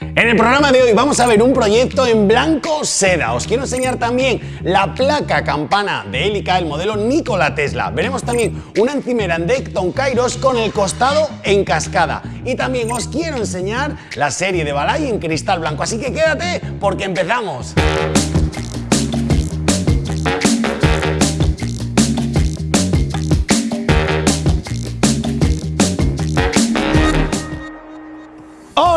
En el programa de hoy vamos a ver un proyecto en blanco seda. Os quiero enseñar también la placa campana de Helica, el modelo Nikola Tesla. Veremos también una encimera en Decton Kairos con el costado en cascada. Y también os quiero enseñar la serie de Balay en cristal blanco. Así que quédate porque empezamos.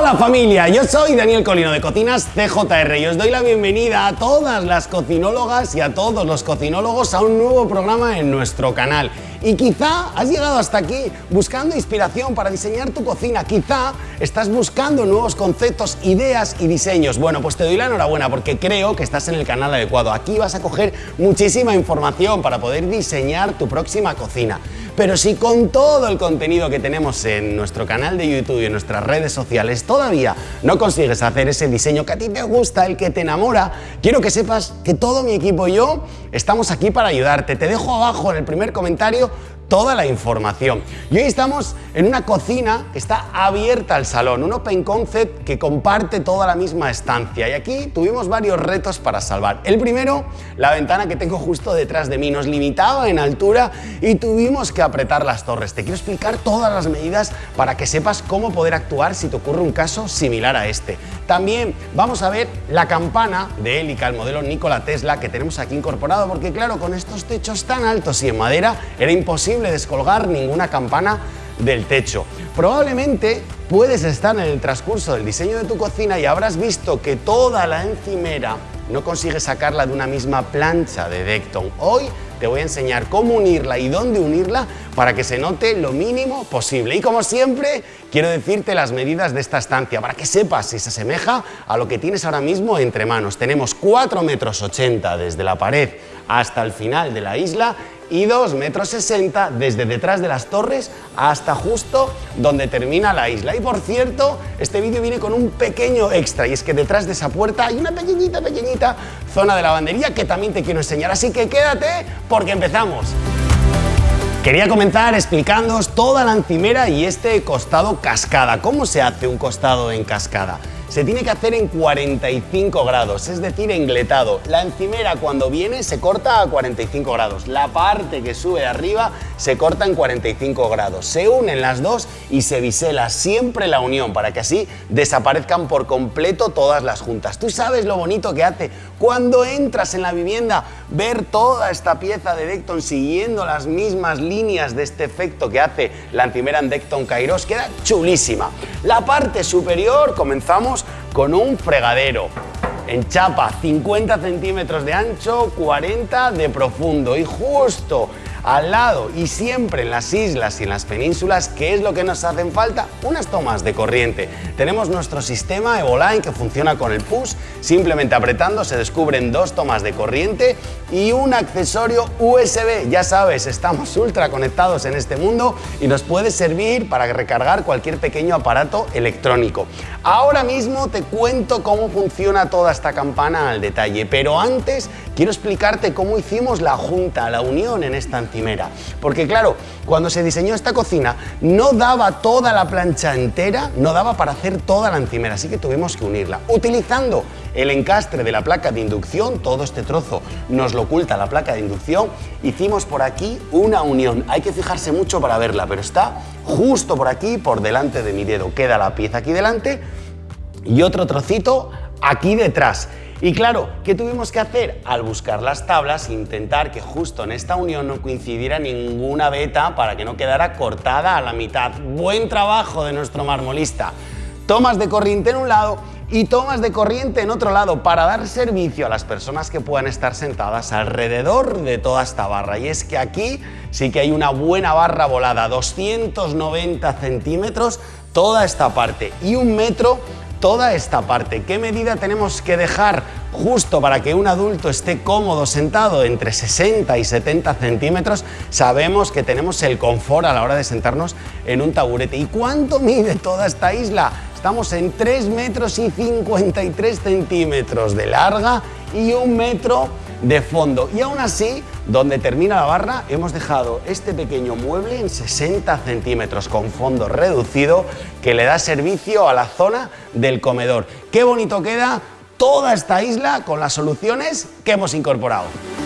Hola familia, yo soy Daniel Colino de Cocinas CJR y os doy la bienvenida a todas las cocinólogas y a todos los cocinólogos a un nuevo programa en nuestro canal. Y quizá has llegado hasta aquí buscando inspiración para diseñar tu cocina, quizá estás buscando nuevos conceptos, ideas y diseños. Bueno, pues te doy la enhorabuena porque creo que estás en el canal adecuado. Aquí vas a coger muchísima información para poder diseñar tu próxima cocina. Pero si con todo el contenido que tenemos en nuestro canal de YouTube y en nuestras redes sociales todavía no consigues hacer ese diseño que a ti te gusta, el que te enamora, quiero que sepas que todo mi equipo y yo estamos aquí para ayudarte. Te dejo abajo en el primer comentario toda la información. Y hoy estamos en una cocina que está abierta al salón, un open concept que comparte toda la misma estancia. Y aquí tuvimos varios retos para salvar. El primero, la ventana que tengo justo detrás de mí, nos limitaba en altura y tuvimos que apretar las torres. Te quiero explicar todas las medidas para que sepas cómo poder actuar si te ocurre un caso similar a este. También vamos a ver la campana de Helica, el modelo Nikola Tesla que tenemos aquí incorporado, porque claro, con estos techos tan altos y en madera era imposible descolgar ninguna campana del techo. Probablemente puedes estar en el transcurso del diseño de tu cocina y habrás visto que toda la encimera no consigues sacarla de una misma plancha de Decton. Hoy te voy a enseñar cómo unirla y dónde unirla para que se note lo mínimo posible. Y como siempre, quiero decirte las medidas de esta estancia para que sepas si se asemeja a lo que tienes ahora mismo entre manos. Tenemos 4 metros 80 desde la pared hasta el final de la isla y 2 metros 60 desde detrás de las torres hasta justo donde termina la isla. Y por cierto, este vídeo viene con un pequeño extra y es que detrás de esa puerta hay una pequeñita, pequeñita zona de lavandería que también te quiero enseñar. Así que quédate porque empezamos. Quería comenzar explicándoos toda la encimera y este costado cascada. ¿Cómo se hace un costado en cascada? Se tiene que hacer en 45 grados, es decir, engletado. La encimera cuando viene se corta a 45 grados, la parte que sube arriba se corta en 45 grados. Se unen las dos y se bisela siempre la unión para que así desaparezcan por completo todas las juntas. Tú sabes lo bonito que hace cuando entras en la vivienda ver toda esta pieza de Decton siguiendo las mismas líneas de este efecto que hace la encimera en Decton Kairos, queda chulísima. La parte superior comenzamos con un fregadero. En chapa 50 centímetros de ancho, 40 de profundo. Y justo al lado y siempre en las islas y en las penínsulas, ¿qué es lo que nos hacen falta? Unas tomas de corriente. Tenemos nuestro sistema Evoline que funciona con el push, simplemente apretando se descubren dos tomas de corriente y un accesorio USB. Ya sabes, estamos ultra conectados en este mundo y nos puede servir para recargar cualquier pequeño aparato electrónico. Ahora mismo te cuento cómo funciona toda esta campana al detalle, pero antes quiero explicarte cómo hicimos la junta, la unión en esta Porque claro, cuando se diseñó esta cocina no daba toda la plancha entera, no daba para hacer toda la encimera, así que tuvimos que unirla. Utilizando el encastre de la placa de inducción, todo este trozo nos lo oculta la placa de inducción, hicimos por aquí una unión. Hay que fijarse mucho para verla, pero está justo por aquí, por delante de mi dedo. Queda la pieza aquí delante y otro trocito aquí detrás. Y claro, ¿qué tuvimos que hacer? Al buscar las tablas, intentar que justo en esta unión no coincidiera ninguna veta para que no quedara cortada a la mitad. Buen trabajo de nuestro marmolista. Tomas de corriente en un lado y tomas de corriente en otro lado para dar servicio a las personas que puedan estar sentadas alrededor de toda esta barra. Y es que aquí sí que hay una buena barra volada, 290 centímetros toda esta parte y un metro toda esta parte. ¿Qué medida tenemos que dejar justo para que un adulto esté cómodo sentado entre 60 y 70 centímetros? Sabemos que tenemos el confort a la hora de sentarnos en un taburete. ¿Y cuánto mide toda esta isla? Estamos en 3 metros y 53 centímetros de larga y un metro de fondo. Y aún así, donde termina la barra, hemos dejado este pequeño mueble en 60 centímetros con fondo reducido que le da servicio a la zona del comedor. ¡Qué bonito queda toda esta isla con las soluciones que hemos incorporado!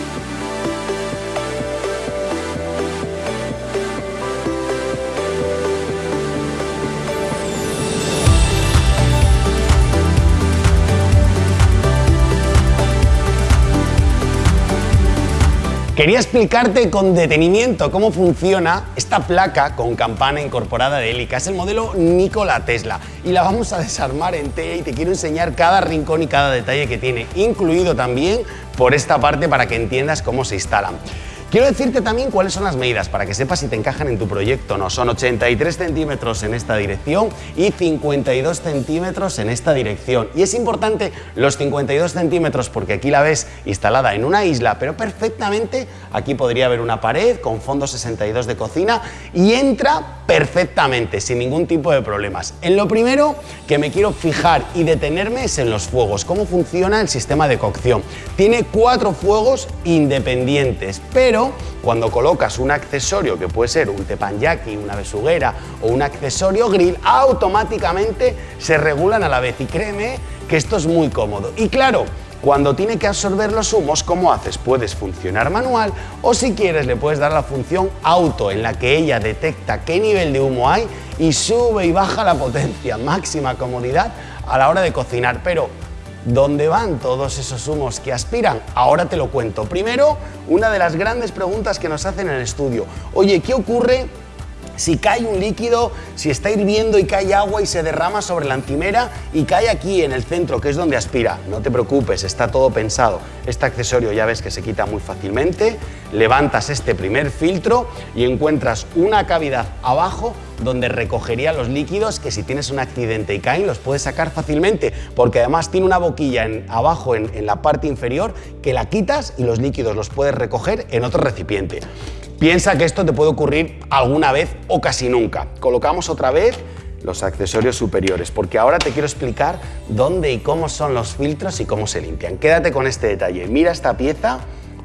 Quería explicarte con detenimiento cómo funciona esta placa con campana incorporada de hélica. Es el modelo Nikola Tesla y la vamos a desarmar entera y te quiero enseñar cada rincón y cada detalle que tiene, incluido también por esta parte para que entiendas cómo se instalan. Quiero decirte también cuáles son las medidas para que sepas si te encajan en tu proyecto o no. Son 83 centímetros en esta dirección y 52 centímetros en esta dirección. Y es importante los 52 centímetros porque aquí la ves instalada en una isla, pero perfectamente aquí podría haber una pared con fondo 62 de cocina y entra perfectamente, sin ningún tipo de problemas. En lo primero que me quiero fijar y detenerme es en los fuegos, cómo funciona el sistema de cocción. Tiene cuatro fuegos independientes, pero cuando colocas un accesorio que puede ser un teppanyaki, una besuguera o un accesorio grill, automáticamente se regulan a la vez y créeme que esto es muy cómodo. Y claro, cuando tiene que absorber los humos, ¿cómo haces? Puedes funcionar manual o si quieres le puedes dar la función auto en la que ella detecta qué nivel de humo hay y sube y baja la potencia, máxima comodidad a la hora de cocinar. Pero ¿Dónde van todos esos humos que aspiran? Ahora te lo cuento. Primero, una de las grandes preguntas que nos hacen en el estudio. Oye, ¿qué ocurre si cae un líquido, si está hirviendo y cae agua y se derrama sobre la encimera y cae aquí en el centro, que es donde aspira. No te preocupes, está todo pensado. Este accesorio ya ves que se quita muy fácilmente. Levantas este primer filtro y encuentras una cavidad abajo donde recogería los líquidos que si tienes un accidente y caen los puedes sacar fácilmente porque además tiene una boquilla en, abajo en, en la parte inferior que la quitas y los líquidos los puedes recoger en otro recipiente. Piensa que esto te puede ocurrir alguna vez o casi nunca. Colocamos otra vez los accesorios superiores, porque ahora te quiero explicar dónde y cómo son los filtros y cómo se limpian. Quédate con este detalle. Mira esta pieza,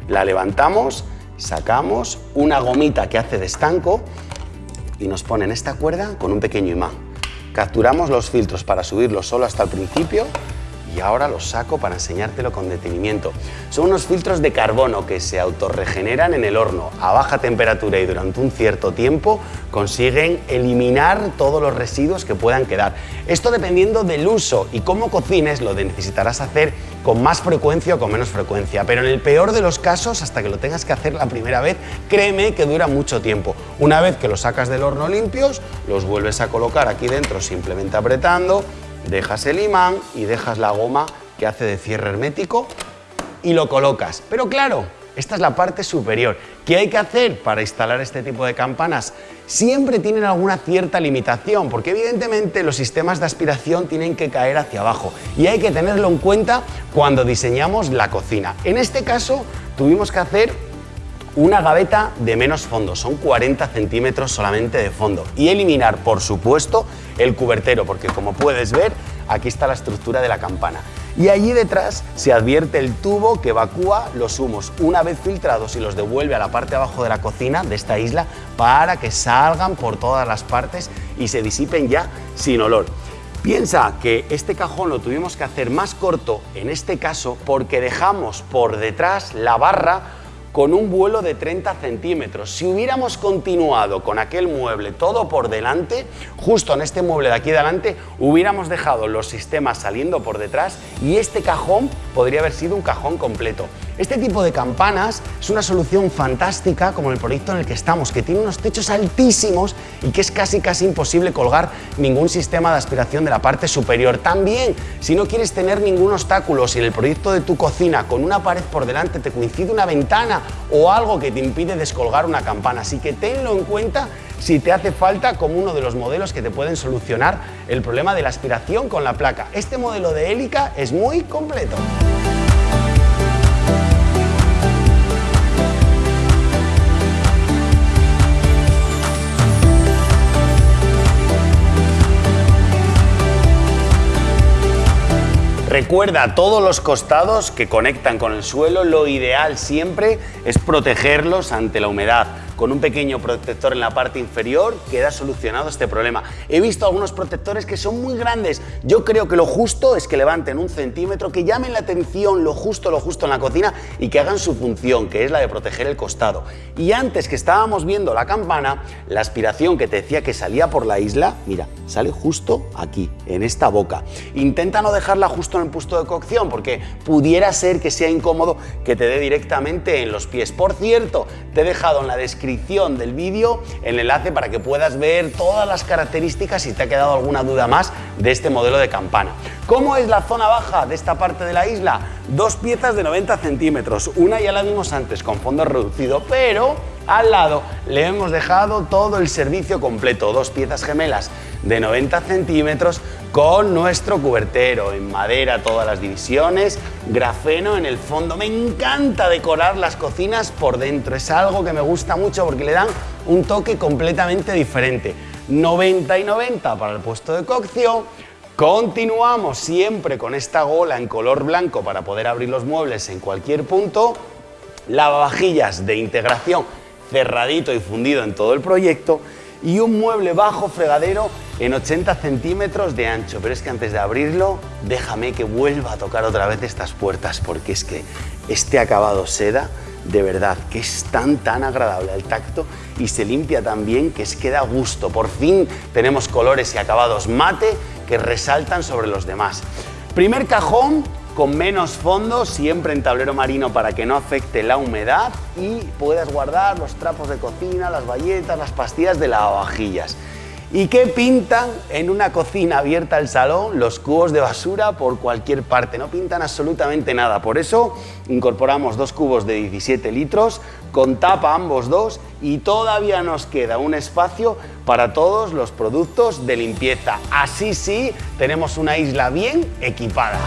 la levantamos, sacamos una gomita que hace de estanco y nos ponen esta cuerda con un pequeño imán. Capturamos los filtros para subirlos solo hasta el principio y ahora los saco para enseñártelo con detenimiento. Son unos filtros de carbono que se autorregeneran en el horno a baja temperatura y durante un cierto tiempo consiguen eliminar todos los residuos que puedan quedar. Esto dependiendo del uso y cómo cocines lo necesitarás hacer con más frecuencia o con menos frecuencia, pero en el peor de los casos, hasta que lo tengas que hacer la primera vez, créeme que dura mucho tiempo. Una vez que los sacas del horno limpios, los vuelves a colocar aquí dentro simplemente apretando, dejas el imán y dejas la goma que hace de cierre hermético y lo colocas. Pero claro, esta es la parte superior. ¿Qué hay que hacer para instalar este tipo de campanas? Siempre tienen alguna cierta limitación, porque evidentemente los sistemas de aspiración tienen que caer hacia abajo y hay que tenerlo en cuenta cuando diseñamos la cocina. En este caso tuvimos que hacer una gaveta de menos fondo, son 40 centímetros solamente de fondo y eliminar, por supuesto, el cubertero, porque como puedes ver, aquí está la estructura de la campana. Y allí detrás se advierte el tubo que evacúa los humos una vez filtrados y los devuelve a la parte de abajo de la cocina de esta isla para que salgan por todas las partes y se disipen ya sin olor. Piensa que este cajón lo tuvimos que hacer más corto en este caso porque dejamos por detrás la barra con un vuelo de 30 centímetros. Si hubiéramos continuado con aquel mueble todo por delante, justo en este mueble de aquí delante, hubiéramos dejado los sistemas saliendo por detrás y este cajón podría haber sido un cajón completo. Este tipo de campanas es una solución fantástica como el proyecto en el que estamos, que tiene unos techos altísimos y que es casi casi imposible colgar ningún sistema de aspiración de la parte superior. También, si no quieres tener ningún obstáculo, si en el proyecto de tu cocina con una pared por delante te coincide una ventana o algo que te impide descolgar una campana, así que tenlo en cuenta si te hace falta como uno de los modelos que te pueden solucionar el problema de la aspiración con la placa. Este modelo de hélica es muy completo. Recuerda todos los costados que conectan con el suelo, lo ideal siempre es protegerlos ante la humedad con un pequeño protector en la parte inferior queda solucionado este problema. He visto algunos protectores que son muy grandes. Yo creo que lo justo es que levanten un centímetro, que llamen la atención lo justo, lo justo en la cocina y que hagan su función, que es la de proteger el costado. Y antes que estábamos viendo la campana, la aspiración que te decía que salía por la isla, mira, sale justo aquí, en esta boca. Intenta no dejarla justo en el puesto de cocción porque pudiera ser que sea incómodo que te dé directamente en los pies. Por cierto, te he dejado en la descripción del vídeo el enlace para que puedas ver todas las características si te ha quedado alguna duda más de este modelo de campana. ¿Cómo es la zona baja de esta parte de la isla? Dos piezas de 90 centímetros, una ya la vimos antes con fondo reducido, pero al lado le hemos dejado todo el servicio completo, dos piezas gemelas de 90 centímetros con nuestro cubertero en madera todas las divisiones, grafeno en el fondo. Me encanta decorar las cocinas por dentro, es algo que me gusta mucho porque le dan un toque completamente diferente. 90 y 90 para el puesto de cocción. Continuamos siempre con esta gola en color blanco para poder abrir los muebles en cualquier punto. Lavavajillas de integración cerradito y fundido en todo el proyecto y un mueble bajo fregadero en 80 centímetros de ancho. Pero es que antes de abrirlo, déjame que vuelva a tocar otra vez estas puertas porque es que este acabado seda, de verdad, que es tan, tan agradable al tacto y se limpia tan bien que es que da gusto. Por fin tenemos colores y acabados mate que resaltan sobre los demás. Primer cajón con menos fondo, siempre en tablero marino para que no afecte la humedad y puedas guardar los trapos de cocina, las bayetas, las pastillas de lavavajillas. ¿Y qué pintan en una cocina abierta al salón los cubos de basura por cualquier parte? No pintan absolutamente nada. Por eso incorporamos dos cubos de 17 litros con tapa ambos dos y todavía nos queda un espacio para todos los productos de limpieza. Así sí, tenemos una isla bien equipada.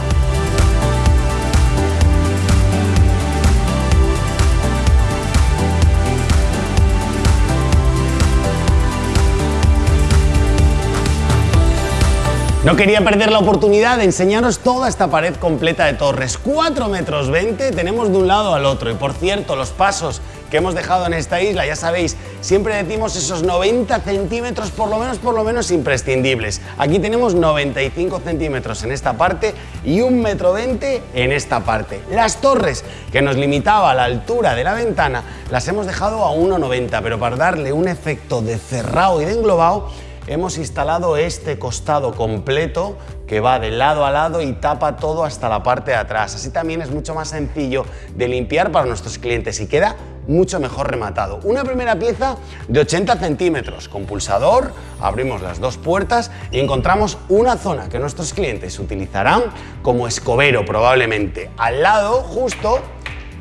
No quería perder la oportunidad de enseñaros toda esta pared completa de torres. 4 metros 20 tenemos de un lado al otro. Y por cierto, los pasos que hemos dejado en esta isla, ya sabéis, siempre decimos esos 90 centímetros por lo menos, por lo menos imprescindibles. Aquí tenemos 95 centímetros en esta parte y 1 metro 20 en esta parte. Las torres que nos limitaba la altura de la ventana las hemos dejado a 1,90, pero para darle un efecto de cerrado y de englobado hemos instalado este costado completo que va de lado a lado y tapa todo hasta la parte de atrás. Así también es mucho más sencillo de limpiar para nuestros clientes y queda mucho mejor rematado. Una primera pieza de 80 centímetros con pulsador, abrimos las dos puertas y encontramos una zona que nuestros clientes utilizarán como escobero probablemente. Al lado justo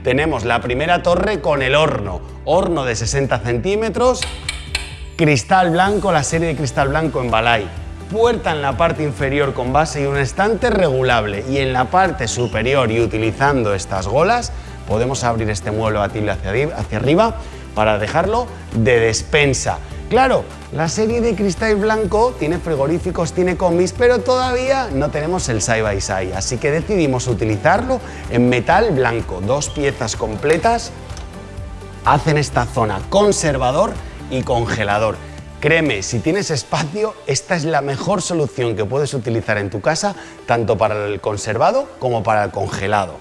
tenemos la primera torre con el horno, horno de 60 centímetros Cristal blanco, la serie de cristal blanco en Balay. Puerta en la parte inferior con base y un estante regulable. Y en la parte superior y utilizando estas golas, podemos abrir este mueble batible hacia, hacia arriba para dejarlo de despensa. Claro, la serie de cristal blanco tiene frigoríficos, tiene combis, pero todavía no tenemos el side by side, así que decidimos utilizarlo en metal blanco. Dos piezas completas hacen esta zona conservador y congelador. Créeme, si tienes espacio, esta es la mejor solución que puedes utilizar en tu casa, tanto para el conservado como para el congelado.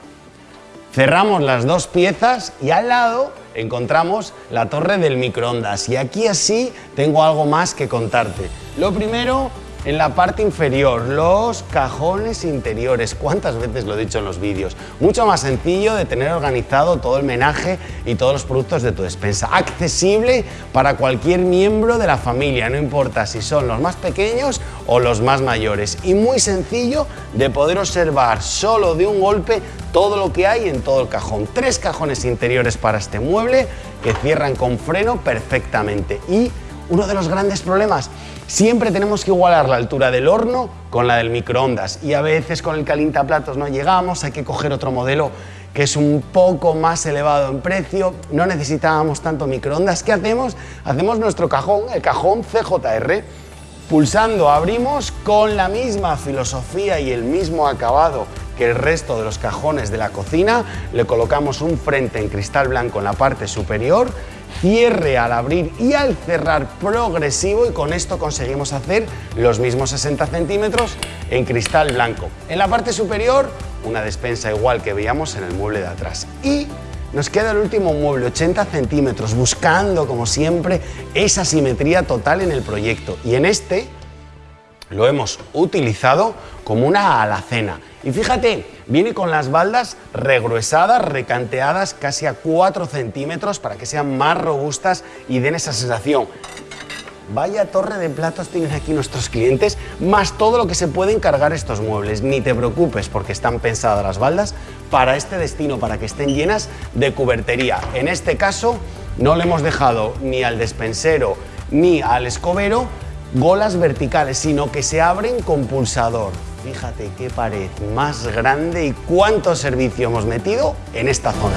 Cerramos las dos piezas y al lado encontramos la torre del microondas. Y aquí así tengo algo más que contarte. Lo primero, en la parte inferior, los cajones interiores. ¿Cuántas veces lo he dicho en los vídeos? Mucho más sencillo de tener organizado todo el menaje y todos los productos de tu despensa. Accesible para cualquier miembro de la familia, no importa si son los más pequeños o los más mayores. Y muy sencillo de poder observar solo de un golpe todo lo que hay en todo el cajón. Tres cajones interiores para este mueble que cierran con freno perfectamente. Y uno de los grandes problemas Siempre tenemos que igualar la altura del horno con la del microondas y a veces con el calientaplatos no llegamos, hay que coger otro modelo que es un poco más elevado en precio, no necesitábamos tanto microondas. ¿Qué hacemos? Hacemos nuestro cajón, el cajón CJR, pulsando abrimos con la misma filosofía y el mismo acabado que el resto de los cajones de la cocina. Le colocamos un frente en cristal blanco en la parte superior, cierre al abrir y al cerrar progresivo y con esto conseguimos hacer los mismos 60 centímetros en cristal blanco. En la parte superior, una despensa igual que veíamos en el mueble de atrás. Y nos queda el último mueble, 80 centímetros, buscando, como siempre, esa simetría total en el proyecto. Y en este lo hemos utilizado como una alacena. Y fíjate, viene con las baldas regruesadas, recanteadas casi a 4 centímetros para que sean más robustas y den esa sensación. Vaya torre de platos tienen aquí nuestros clientes, más todo lo que se pueden cargar estos muebles. Ni te preocupes porque están pensadas las baldas para este destino, para que estén llenas de cubertería. En este caso no le hemos dejado ni al despensero ni al escobero golas verticales, sino que se abren con pulsador. Fíjate qué pared más grande y cuánto servicio hemos metido en esta zona.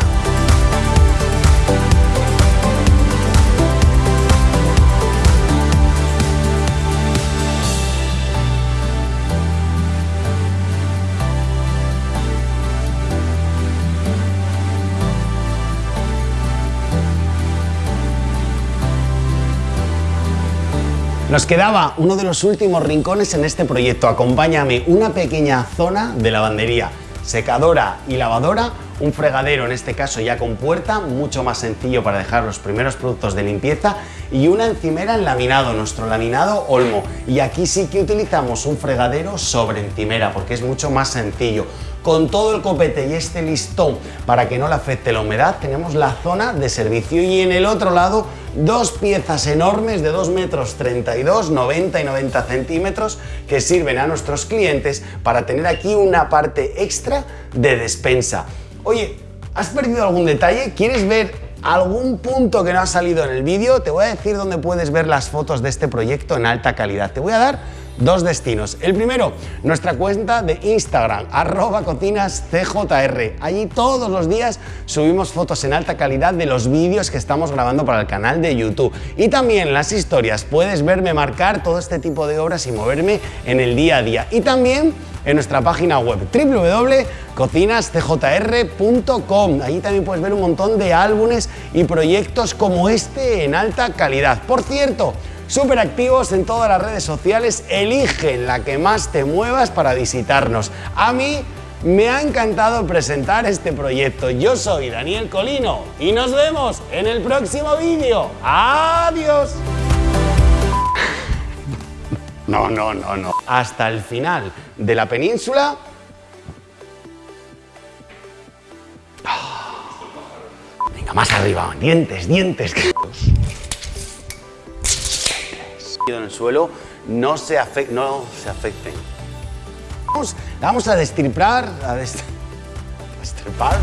Nos quedaba uno de los últimos rincones en este proyecto. Acompáñame, una pequeña zona de lavandería, secadora y lavadora, un fregadero en este caso ya con puerta, mucho más sencillo para dejar los primeros productos de limpieza y una encimera en laminado, nuestro laminado Olmo. Y aquí sí que utilizamos un fregadero sobre encimera porque es mucho más sencillo con todo el copete y este listón para que no le afecte la humedad, tenemos la zona de servicio y en el otro lado dos piezas enormes de 2 metros 32, 90 y 90 centímetros que sirven a nuestros clientes para tener aquí una parte extra de despensa. Oye, ¿has perdido algún detalle? ¿Quieres ver algún punto que no ha salido en el vídeo? Te voy a decir dónde puedes ver las fotos de este proyecto en alta calidad. Te voy a dar dos destinos. El primero, nuestra cuenta de Instagram, arroba cocinascjr. Allí todos los días subimos fotos en alta calidad de los vídeos que estamos grabando para el canal de YouTube. Y también las historias, puedes verme marcar todo este tipo de obras y moverme en el día a día. Y también en nuestra página web www.cocinascjr.com. Allí también puedes ver un montón de álbumes y proyectos como este en alta calidad. Por cierto, súper activos en todas las redes sociales, eligen la que más te muevas para visitarnos. A mí me ha encantado presentar este proyecto. Yo soy Daniel Colino y nos vemos en el próximo vídeo. ¡Adiós! No, no, no, no. Hasta el final de la península. Venga, más arriba. Dientes, dientes en el suelo no se, no se afecten. Vamos, vamos a destripar, a destripar